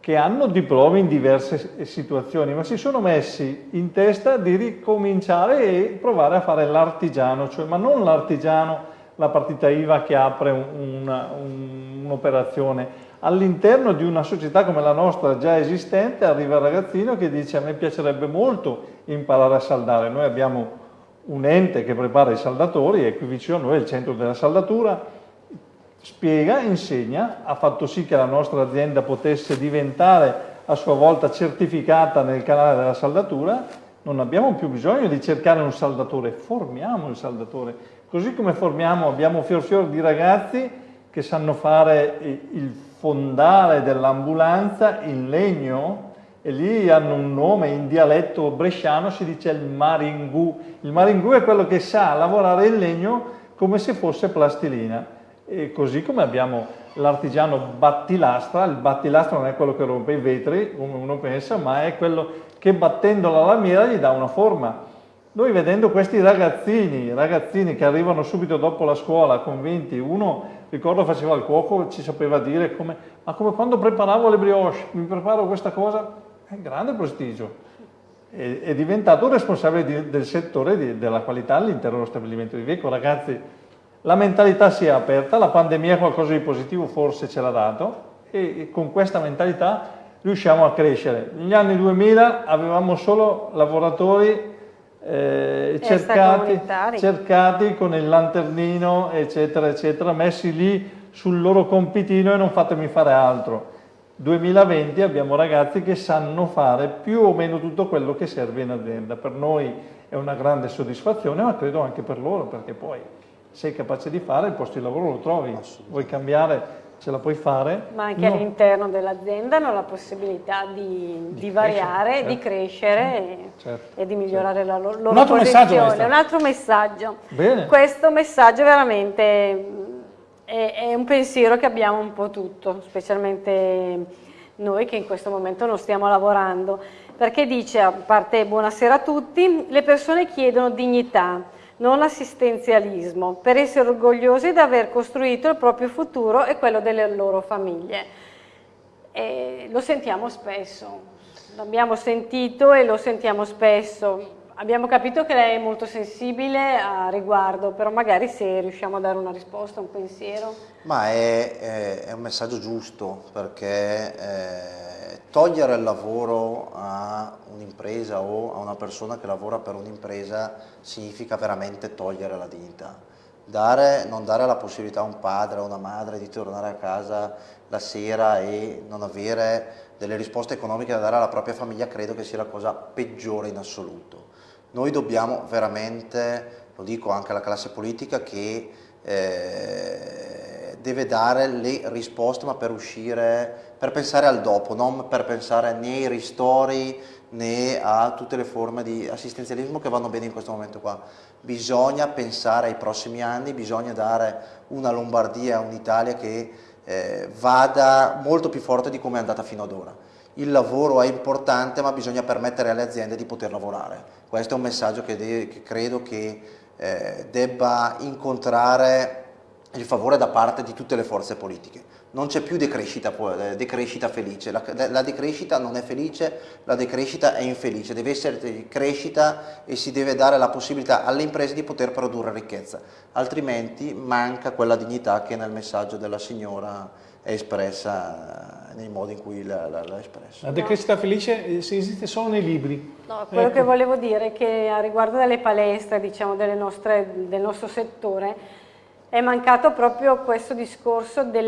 che hanno diploma in diverse situazioni, ma si sono messi in testa di ricominciare e provare a fare l'artigiano, cioè, ma non l'artigiano, la partita IVA che apre un'operazione, un, un all'interno di una società come la nostra già esistente arriva il ragazzino che dice a me piacerebbe molto imparare a saldare, noi abbiamo un ente che prepara i saldatori e qui vicino a noi è il centro della saldatura, spiega, insegna, ha fatto sì che la nostra azienda potesse diventare a sua volta certificata nel canale della saldatura, non abbiamo più bisogno di cercare un saldatore, formiamo il saldatore, così come formiamo, abbiamo fior fior di ragazzi che sanno fare il fondale dell'ambulanza in legno e lì hanno un nome in dialetto bresciano, si dice il maringù. Il maringù è quello che sa lavorare il legno come se fosse plastilina. E così come abbiamo l'artigiano battilastra, il battilastra non è quello che rompe i vetri, come uno pensa, ma è quello che battendo la lamiera gli dà una forma. Noi vedendo questi ragazzini, ragazzini che arrivano subito dopo la scuola convinti, uno ricordo faceva il cuoco, ci sapeva dire come, ma come quando preparavo le brioche, mi preparo questa cosa, è un grande prestigio. È, è diventato responsabile di, del settore di, della qualità all'interno dello stabilimento di Veco. Ragazzi, la mentalità si è aperta, la pandemia qualcosa di positivo forse ce l'ha dato e con questa mentalità riusciamo a crescere. Negli anni 2000 avevamo solo lavoratori eh, cercati, cercati, con il lanternino eccetera eccetera messi lì sul loro compitino e non fatemi fare altro. 2020 abbiamo ragazzi che sanno fare più o meno tutto quello che serve in azienda. Per noi è una grande soddisfazione ma credo anche per loro perché poi sei capace di fare il posto di lavoro lo trovi. Vuoi cambiare ce la puoi fare. Ma anche no. all'interno dell'azienda hanno la possibilità di, di, di variare, certo. di crescere certo. e, di migliorare certo. la loro, loro Un altro posizione. Un altro messaggio. Bene. Questo messaggio veramente è, è, un pensiero che abbiamo un po' tutto, specialmente noi che in questo momento non stiamo lavorando, perché dice, a parte buonasera a tutti, le persone chiedono dignità, non assistenzialismo, per essere orgogliosi di aver costruito il proprio futuro e quello delle loro famiglie. E lo sentiamo spesso, l'abbiamo sentito e lo sentiamo spesso. Abbiamo capito che lei è molto sensibile a riguardo, però magari se riusciamo a dare una risposta, un pensiero. Ma è, è, è un messaggio giusto, perché eh, togliere il lavoro a un'impresa o a una persona che lavora per un'impresa significa veramente togliere la dignità. Dare, non dare la possibilità a un padre o a una madre di tornare a casa la sera e non avere delle risposte economiche da dare alla propria famiglia credo che sia la cosa peggiore in assoluto. Noi dobbiamo veramente, lo dico anche alla classe politica, che eh, deve dare le risposte ma per uscire, per pensare al dopo, non per pensare né ai ristori né a tutte le forme di assistenzialismo che vanno bene in questo momento qua. Bisogna pensare ai prossimi anni, bisogna dare una Lombardia, un'Italia che eh, vada molto più forte di come è andata fino ad ora. Il lavoro è importante ma bisogna permettere alle aziende di poter lavorare. Questo è un messaggio che, che credo che eh, debba incontrare il favore da parte di tutte le forze politiche. Non c'è più decrescita, eh, decrescita felice, la, la, decrescita non è felice, la decrescita è infelice, deve essere crescita e si deve dare la possibilità alle imprese di poter produrre ricchezza, altrimenti manca quella dignità che nel messaggio della signora è espressa nei modi in cui l'ha espressa. La decrescita felice eh, esiste solo nei libri. No, quello ecco. che volevo dire è che a riguardo delle palestre, diciamo, nostre, del nostro settore, è mancato proprio questo discorso del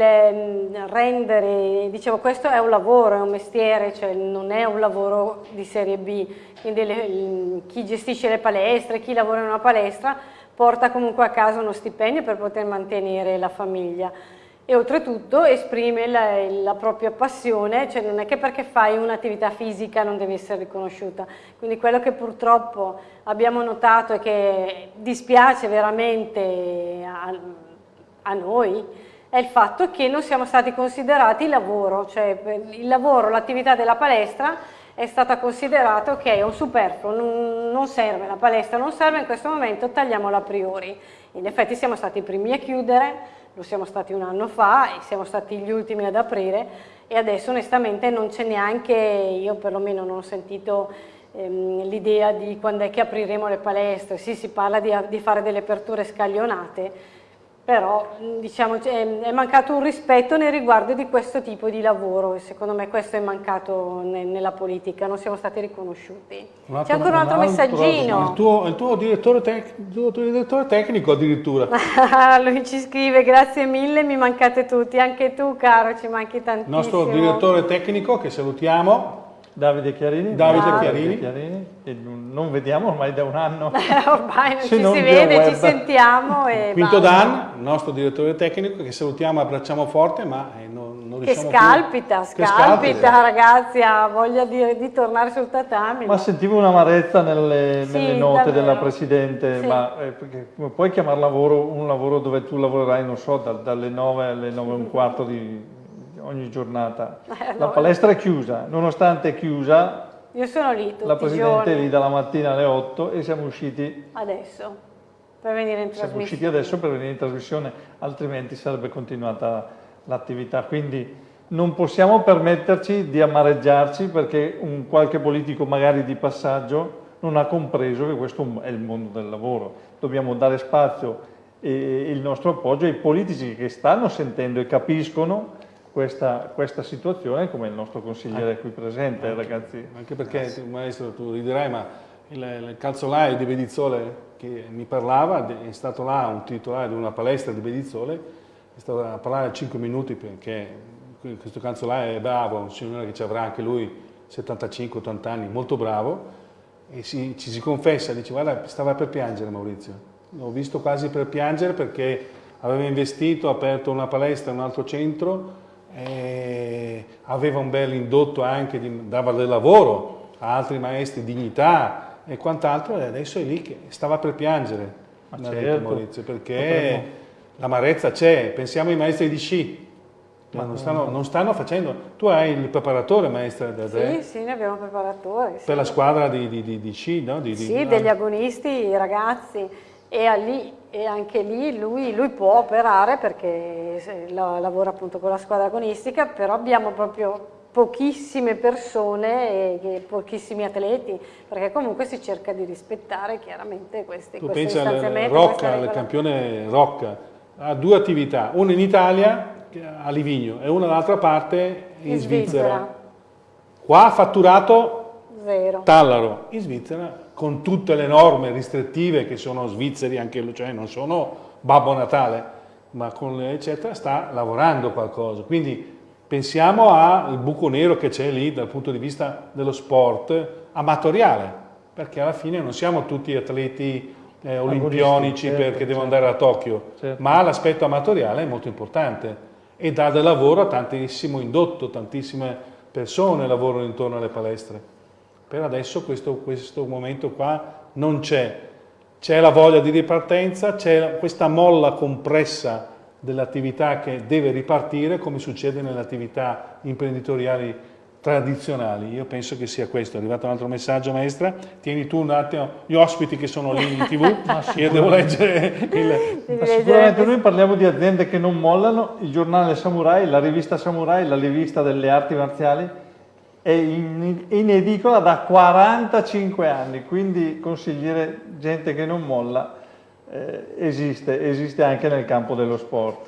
rendere, dicevo questo è un lavoro, è un mestiere, cioè non è un lavoro di serie B, quindi le, chi gestisce le palestre, chi lavora in una palestra porta comunque a casa uno stipendio per poter mantenere la famiglia e oltretutto esprime la, la, propria passione, cioè non è che perché fai un'attività fisica non devi essere riconosciuta. Quindi quello che purtroppo abbiamo notato e che dispiace veramente a, a noi è il fatto che non siamo stati considerati lavoro, cioè il lavoro, l'attività della palestra è stata considerata ok, è un superfluo, non, non serve, la palestra non serve, in questo momento tagliamola a priori. In effetti siamo stati i primi a chiudere, lo siamo stati un anno fa e siamo stati gli ultimi ad aprire e adesso onestamente non c'è neanche, io perlomeno non ho sentito ehm, l'idea di quando è che apriremo le palestre, sì si parla di, di fare delle aperture scaglionate, però diciamo, è mancato un rispetto nei riguardi di questo tipo di lavoro e secondo me questo è mancato nella politica, non siamo stati riconosciuti. C'è ancora un altro, un altro messaggino. Il tuo, il tuo, direttore, tec, il tuo direttore tecnico addirittura. Lui ci scrive grazie mille, mi mancate tutti, anche tu caro ci manchi tantissimo. Il nostro direttore tecnico che salutiamo. Davide Chiarini. Davide Davide Chiarini. Chiarini non vediamo ormai da un anno. ormai non ci non si vede, web. ci sentiamo. E Quinto. Dan, il nostro direttore tecnico, che salutiamo e abbracciamo forte, ma eh, non, non che scalpita, più. scalpita, scalpita, ragazzi, ha voglia di, di, tornare sul tatami. Ma sentivo un'amarezza nelle, sì, nelle note davvero. della Presidente, sì. ma eh, puoi chiamare lavoro un lavoro dove tu lavorerai, non so, da, dalle 9 alle 9 e un quarto di ogni giornata. Eh, La palestra è chiusa, nonostante è chiusa, io sono lì La Presidente è lì dalla mattina alle 8 e siamo usciti... Adesso, per venire in trasmissione. Siamo usciti adesso per venire in trasmissione, altrimenti sarebbe continuata l'attività. Quindi non possiamo permetterci di amareggiarci perché un qualche politico magari di passaggio non ha compreso che questo è il mondo del lavoro. Dobbiamo dare spazio e il nostro appoggio ai politici che stanno sentendo e capiscono questa, questa, situazione come il nostro consigliere qui presente, anche, ragazzi. Anche perché, tu, maestro, tu riderai, ma il, il calzolaio di Bedizzole che mi parlava, è stato là un titolare di una palestra di Bedizzole, è stato a parlare 5 minuti perché questo calzolaio è bravo, un signore che ci avrà anche lui 75-80 anni, molto bravo, e si, ci si confessa, dice guarda stava per piangere Maurizio, l'ho visto quasi per piangere perché aveva investito, ha aperto una palestra in un altro centro, eh, aveva un bel indotto anche, di, dava del lavoro a altri maestri, dignità e quant'altro e adesso è lì che stava per piangere, Ma certo. Maurizio, perché l'amarezza c'è, pensiamo ai maestri di sci, ma non stanno, non stanno, facendo. Tu hai il preparatore, maestra da Sì, sì, ne abbiamo un preparatore. Sì. Per la squadra di, di, di, di sci, no? Di, sì, degli agonisti, i ragazzi. E, lì, e anche lì lui, lui, può operare perché lavora appunto con la squadra agonistica, però abbiamo proprio pochissime persone e pochissimi atleti, perché comunque si cerca di rispettare chiaramente questi, tu questi stanziamenti. Rocca, il campione Rocca, ha due attività, una in Italia a Livigno e una dall'altra parte in, in Svizzera. Svizzera. Qua ha fatturato Zero. Tallaro, in Svizzera con tutte le norme restrittive che sono svizzeri, anche cioè non sono Babbo Natale, ma con le eccetera, sta lavorando qualcosa. Quindi pensiamo al buco nero che c'è lì dal punto di vista dello sport amatoriale, perché alla fine non siamo tutti atleti eh, olimpionici certo, perché devono certo. andare a Tokyo, Certo. ma l'aspetto amatoriale è molto importante e dà del lavoro a tantissimo indotto, tantissime persone lavorano intorno alle palestre. Per adesso questo, questo momento qua non c'è, c'è la voglia di ripartenza, c'è questa molla compressa dell'attività che deve ripartire come succede nelle attività imprenditoriali tradizionali. Io penso che sia questo. È arrivato un altro messaggio, maestra. Tieni tu un attimo gli ospiti che sono lì in tv. Io devo leggere il... Ma sicuramente noi parliamo di aziende che non mollano, il giornale Samurai, la rivista Samurai, la rivista delle arti marziali è in, in edicola da 45 anni, quindi consigliere gente che non molla eh, esiste, esiste anche nel campo dello sport.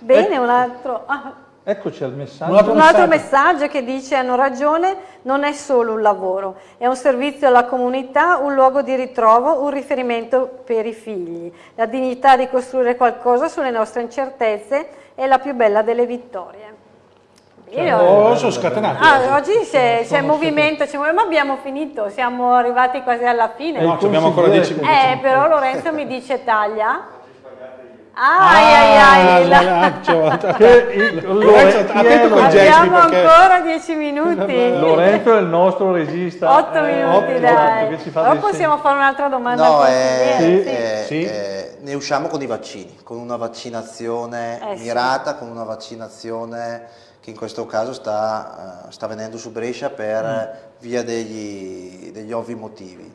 Bene, un altro... ah, Eccoci al messaggio. Un altro Un altro messaggio. messaggio che dice hanno ragione, non è solo un lavoro, è un servizio alla comunità, un luogo di ritrovo, un riferimento per i figli. La dignità di costruire qualcosa sulle nostre incertezze è la più bella delle vittorie. Bene, Oh, sono scatenato. Ah, oggi c'è, movimento, c'è movimento, ma abbiamo finito, siamo arrivati quasi alla fine. No, ci abbiamo ancora 10 minuti. Eh, però Lorenzo mi dice taglia. Ah, ai, ai, ai, la- ah, Lorenzo, è attento con i gesti Abbiamo perché... ancora 10 minuti. Lorenzo è il nostro regista. 8 eh, minuti, otto, dai. dei possiamo fare un'altra domanda No, al eh, sì. eh, Sì. eh, ne usciamo con i vaccini, con una vaccinazione Eh, sì. mirata, con una vaccinazione che in questo caso sta, eh, sta venendo su Brescia per Mm. via degli, degli ovvi motivi.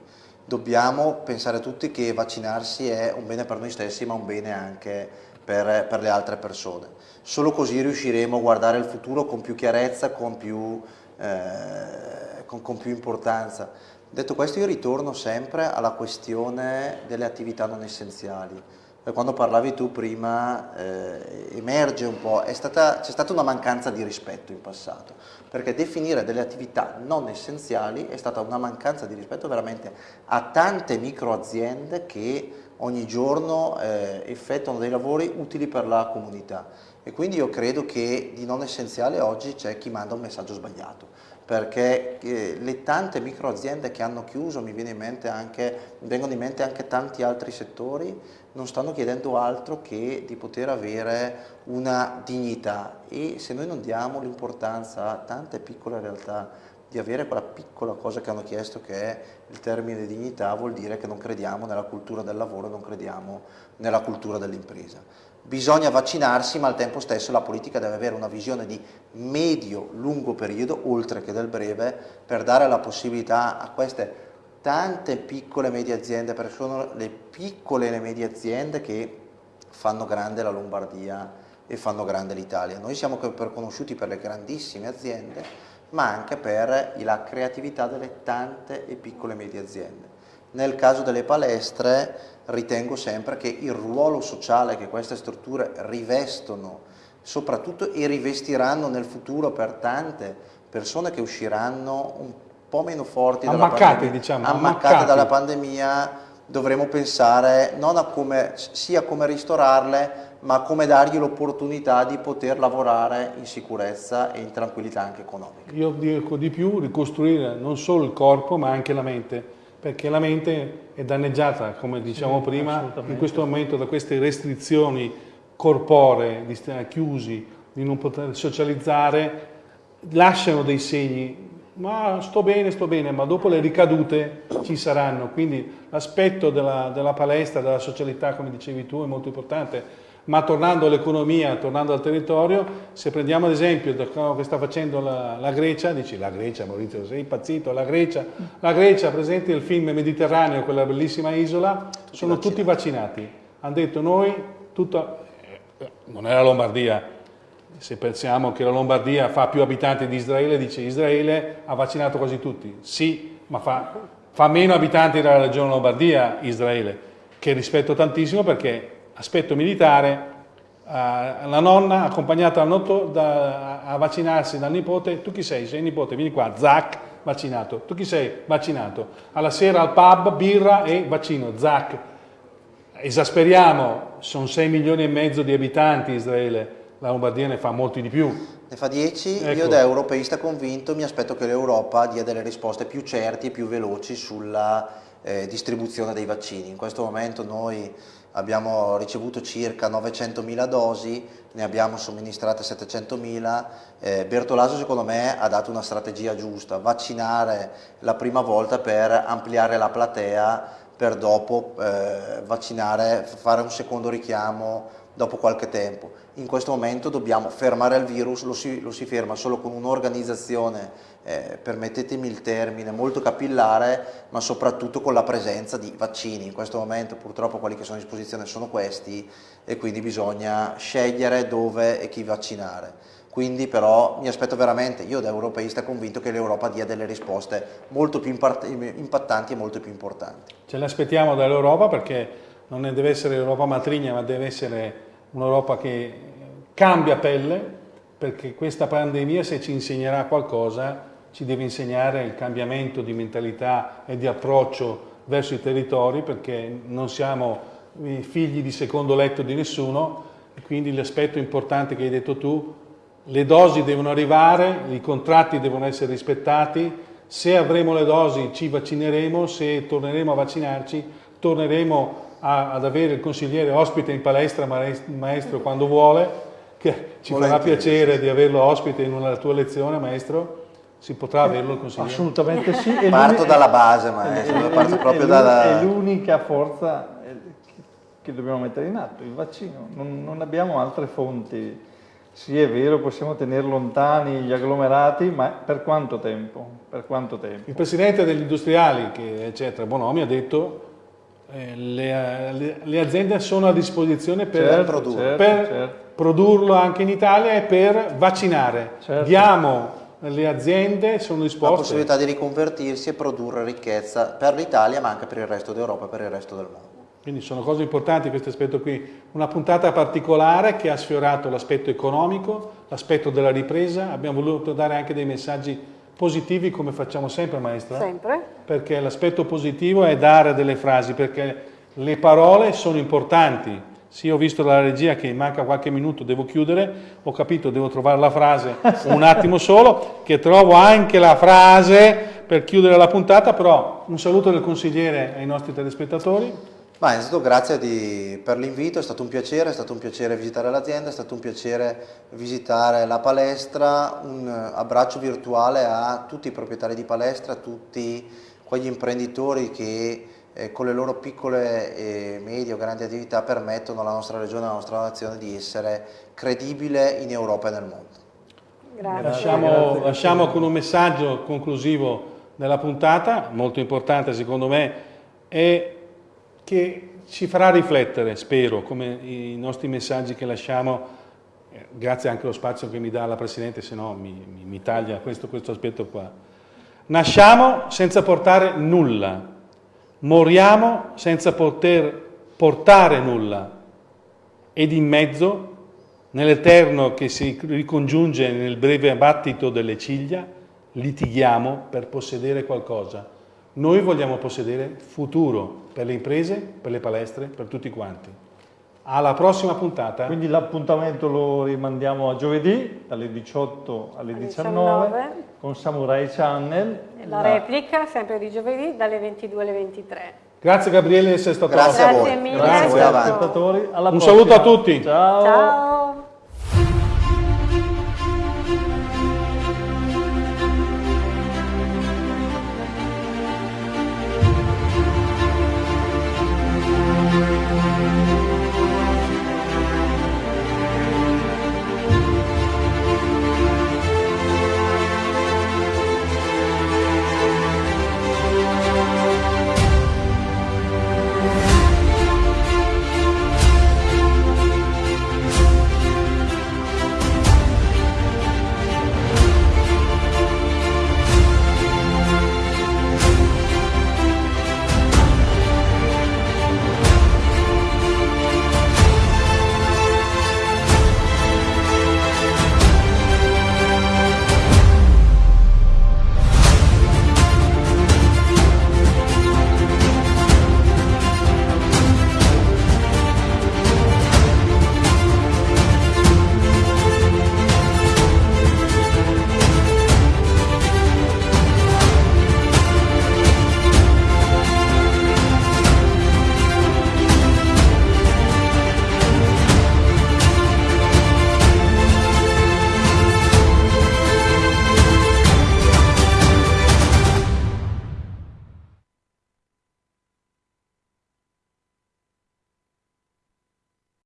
Dobbiamo pensare tutti che vaccinarsi è un bene per noi stessi, ma un bene anche per, per le altre persone. Solo così riusciremo a guardare il futuro con più chiarezza, con più, eh, con- con più importanza. Detto questo io ritorno sempre alla questione delle attività non essenziali. Eh, Quando parlavi tu prima eh, emerge un po', è stata- c'è stata una mancanza di rispetto in passato, perché definire delle attività non essenziali è stata una mancanza di rispetto veramente a tante microaziende che ogni giorno eh, effettuano dei lavori utili per la comunità. E quindi io credo che di non essenziale oggi c'è chi manda un messaggio sbagliato perché eh, le tante microaziende che hanno chiuso, mi viene in mente anche, mi vengono in mente anche tanti altri settori, non stanno chiedendo altro che di poter avere una dignità e se noi non diamo l'importanza a tante piccole realtà di avere quella piccola cosa che hanno chiesto che è il termine dignità, vuol dire che non crediamo nella cultura del lavoro, non crediamo nella cultura dell'impresa. Bisogna vaccinarsi, ma al tempo stesso la politica deve avere una visione di medio-lungo periodo, oltre che del breve, per dare la possibilità a queste tante piccole e medie aziende, perché sono le piccole e le medie aziende che fanno grande la Lombardia e fanno grande l'Italia. Noi siamo conosciuti per le grandissime aziende, ma anche per la creatività delle tante e piccole e medie aziende. Nel caso delle palestre ritengo sempre che il ruolo sociale che queste strutture rivestono, soprattutto e rivestiranno nel futuro per tante persone che usciranno un po' meno forti dalla Ammaccate, pandemia, diciamo, ammaccate ammaccate. dalla pandemia, dovremo pensare non a come, sia come ristorarle, ma come dargli l'opportunità di poter lavorare in sicurezza e in tranquillità anche economica. Io dico di più, ricostruire non solo il corpo ma anche la mente, perché la mente è danneggiata, come diciamo prima, assolutamente. in questo momento da queste restrizioni corporee, di stare chiusi, di non poter socializzare, lasciano dei segni, ma sto bene, sto bene, ma dopo le ricadute ci saranno, quindi l'aspetto della, della palestra, della socialità, come dicevi tu, è molto importante, ma tornando all'economia, tornando al territorio, se prendiamo ad esempio da quello che sta facendo la, la Grecia, dici la Grecia Maurizio, sei impazzito, la Grecia, la Grecia presente nel film Mediterraneo, quella bellissima isola, sono tutti vaccinati, hanno detto noi, tutta, eh, non è la Lombardia, se pensiamo che la Lombardia fa più abitanti di Israele, dice Israele ha vaccinato quasi tutti. Sì, ma fa, fa meno abitanti della regione Lombardia Israele, che rispetto tantissimo perché aspetto militare, eh, la nonna accompagnata dal notto da- a vaccinarsi dal nipote, tu chi sei? Sei nipote, vieni qua, zac, vaccinato. Tu chi sei? Vaccinato. Alla sera al pub, birra e vaccino, zac. Esasperiamo, sono 6 milioni e mezzo di abitanti Israele, la Lombardia ne fa molti di più. Ne fa 10, Ecco. io da europeista convinto mi aspetto che l'Europa dia delle risposte più certi e più veloci sulla eh, distribuzione dei vaccini. In questo momento noi abbiamo ricevuto circa 900.000 dosi, ne abbiamo somministrate 700.000. Eh, Bertolaso secondo me ha dato una strategia giusta, vaccinare la prima volta per ampliare la platea, per dopo eh, vaccinare, fare un secondo richiamo dopo qualche tempo. In questo momento dobbiamo fermare il virus, lo si, lo si ferma solo con un'organizzazione, eh, permettetemi il termine, molto capillare, ma soprattutto con la presenza di vaccini. In questo momento purtroppo quelli che sono a disposizione sono questi e quindi bisogna scegliere dove e chi vaccinare. Quindi però mi aspetto veramente, io da europeista convinto che l'Europa dia delle risposte molto più impattanti e molto più importanti. Ce l'aspettiamo dall'Europa perché non deve essere l'Europa matrigna, ma deve essere un'Europa che cambia pelle, perché questa pandemia se ci insegnerà qualcosa ci deve insegnare il cambiamento di mentalità e di approccio verso i territori, perché non siamo figli di secondo letto di nessuno, quindi l'aspetto importante che hai detto tu, le dosi devono arrivare, i contratti devono essere rispettati, se avremo le dosi ci vaccineremo, se torneremo a vaccinarci torneremo a, ad avere il consigliere ospite in palestra, maestro, quando vuole, che ci farà piacere di averlo ospite in una tua lezione, maestro. Si potrà averlo il consigliere? Assolutamente sì. Parto dalla base, maestro, parto proprio è dalla... È l'unica forza eh, che dobbiamo mettere in atto, il vaccino. Non, non abbiamo altre fonti. Sì, è vero, possiamo tenere lontani gli agglomerati, ma per quanto tempo? Per quanto tempo? Il presidente degli industriali, che eccetera, Bonomi, ha detto eh, le, le, le, aziende sono a disposizione per, certo, produrlo, certo, per certo. produrlo anche in Italia e per vaccinare. Certo. Diamo le aziende sono disposte la possibilità di riconvertirsi e produrre ricchezza per l'Italia ma anche per il resto d'Europa e per il resto del mondo. Quindi sono cose importanti questo aspetto qui. Una puntata particolare che ha sfiorato l'aspetto economico, l'aspetto della ripresa, abbiamo voluto dare anche dei messaggi positivi come facciamo sempre maestra. Sempre. Perché l'aspetto positivo è dare delle frasi, perché le parole sono importanti. Sì, ho visto dalla regia che manca qualche minuto, devo chiudere, ho capito, devo trovare la frase un attimo solo, che trovo anche la frase per chiudere la puntata, però un saluto del consigliere ai nostri telespettatori. Ma innanzitutto grazie di, per l'invito, è stato un piacere, è stato un piacere visitare l'azienda, è stato un piacere visitare la palestra, un abbraccio virtuale a tutti i proprietari di palestra, a tutti quegli imprenditori che eh, con le loro piccole e medie o grandi attività permettono alla nostra regione, alla nostra nazione di essere credibile in Europa e nel mondo. Grazie. Lasciamo, Grazie. lasciamo con un messaggio conclusivo della puntata, molto importante secondo me, e che ci farà riflettere, spero, come i nostri messaggi che lasciamo, eh, grazie anche allo spazio che mi dà la Presidente, se no mi, mi, mi taglia questo, questo aspetto qua. Nasciamo senza portare nulla, moriamo senza poter portare nulla ed in mezzo, nell'eterno che si ricongiunge nel breve battito delle ciglia, litighiamo per possedere qualcosa. Noi vogliamo possedere futuro per le imprese, per le palestre, per tutti quanti. Alla prossima puntata. Quindi l'appuntamento lo rimandiamo a giovedì dalle 18 alle Alle 19, 19. con Samurai Channel. La replica, sempre di giovedì, dalle 22 alle 23. Grazie Gabriele di essere stato Grazie a voi. Grazie mille. Grazie a voi Grazie. avanti. Spettatori, alla Un prossima. saluto a tutti. Ciao. Ciao!